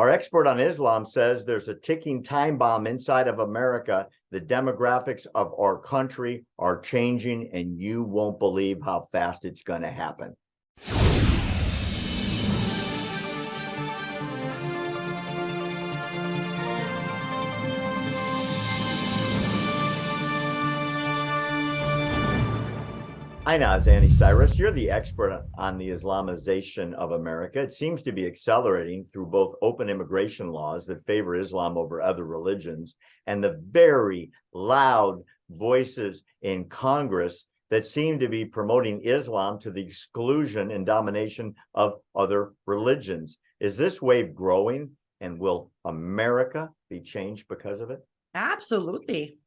Our expert on Islam says there's a ticking time bomb inside of America. The demographics of our country are changing, and you won't believe how fast it's going to happen. Hi, Naz, Andy Cyrus. You're the expert on the Islamization of America. It seems to be accelerating through both open immigration laws that favor Islam over other religions and the very loud voices in Congress that seem to be promoting Islam to the exclusion and domination of other religions. Is this wave growing and will America be changed because of it? Absolutely.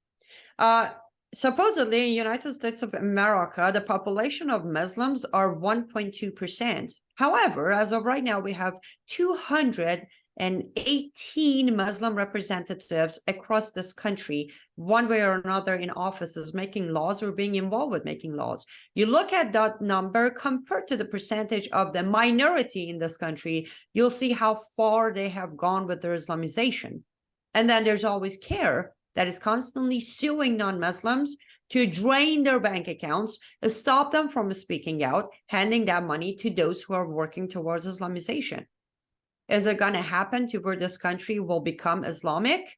Uh, supposedly in United States of America, the population of Muslims are 1.2%. However, as of right now, we have 218 Muslim representatives across this country, one way or another in offices, making laws or being involved with making laws. You look at that number compared to the percentage of the minority in this country, you'll see how far they have gone with their Islamization. And then there's always CAIR, that is constantly suing non-Muslims to drain their bank accounts, stop them from speaking out, handing that money to those who are working towards Islamization. Is it going to happen to where this country will become Islamic?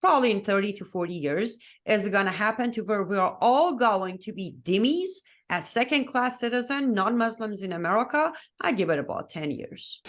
Probably in 30 to 40 years. Is it going to happen to where we are all going to be dhimmis as second-class citizen, non-Muslims in America? I give it about 10 years.